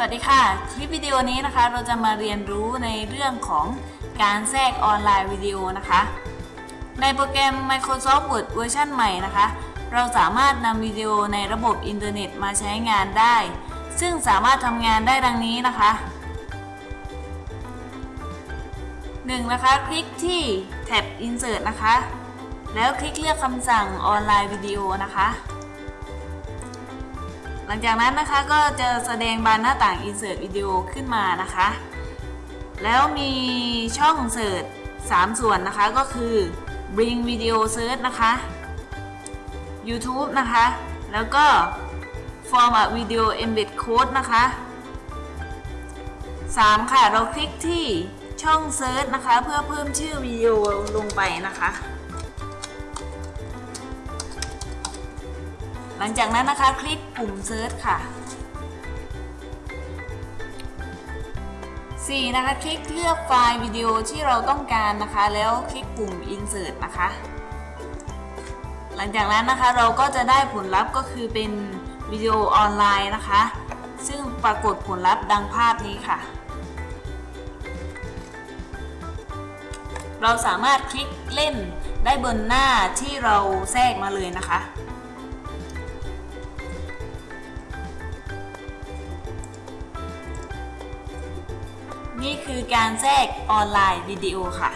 สวัสดีค่ะ คลิปวิดีโอนี้นะคะ เราจะมาเรียนรู้ในเรื่องของการแทรก Online Video นะคะ ในโปรแกรม Microsoft Word เวอร์ชันใหม่นะคะ เราสามารถนำวิดีโอในระบบอินเทอร์เน็ตมาใช้งานได้ ซึ่งสามารถทำงานได้ดังนี้นะคะ 1. นะคะ คลิกที่แท็บ Insert นะคะ แล้วคลิกเลือกคำสั่ง Online Videoนะคะ หลังจากนั้นนะคะก็จะแสดงบานหน้าต่าง Insert วิดีโอขึ้นมานะคะ แล้วมีช่องเสิร์ช3ส่วนนะคะก็คือ Bring Video Search นะคะ YouTube นะคะ แล้วก็ Form a Video Embed Code นะคะ 3. ค่ะ เราคลิกที่ช่อง Search นะคะ เพื่อเพิ่มชื่อวิดีโอลงไปนะคะ หลังจากนั้นนะคะคลิกปุ่ม Search ค่ะ 4. นะคะคลิกเลือกไฟล์วิดีโอที่เราต้องการนะคะ แล้วคลิกปุ่ม Insert นะคะ หลังจากนั้นนะคะเราก็จะได้ผลลัพธ์ก็คือเป็นวิดีโอออนไลน์นะคะ ซึ่งปรากฏผลลัพธ์ดังภาพนี้ค่ะ เราสามารถคลิกเล่นได้บนหน้าที่เราแทรกมาเลยนะคะ นี่คือการแทรกออนไลน์วิดีโอค่ะ